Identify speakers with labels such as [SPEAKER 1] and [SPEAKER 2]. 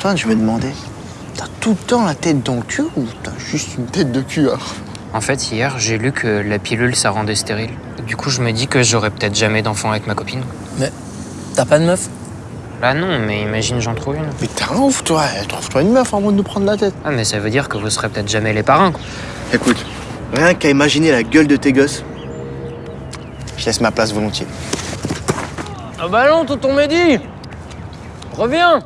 [SPEAKER 1] Antoine, je me demandais, t'as tout le temps la tête dans le cul ou t'as juste une tête de cul
[SPEAKER 2] En fait, hier, j'ai lu que la pilule, ça rendait stérile. Du coup, je me dis que j'aurais peut-être jamais d'enfant avec ma copine.
[SPEAKER 3] Mais t'as pas de meuf?
[SPEAKER 2] Là, non, mais imagine, j'en trouve une.
[SPEAKER 1] Mais t'es un ouf, toi. Trouve-toi une meuf avant de nous prendre la tête.
[SPEAKER 2] Ah, mais ça veut dire que vous serez peut-être jamais les parrains, quoi.
[SPEAKER 1] Écoute, rien qu'à imaginer la gueule de tes gosses, je laisse ma place volontiers.
[SPEAKER 3] Ah bah non, tonton Mehdi Reviens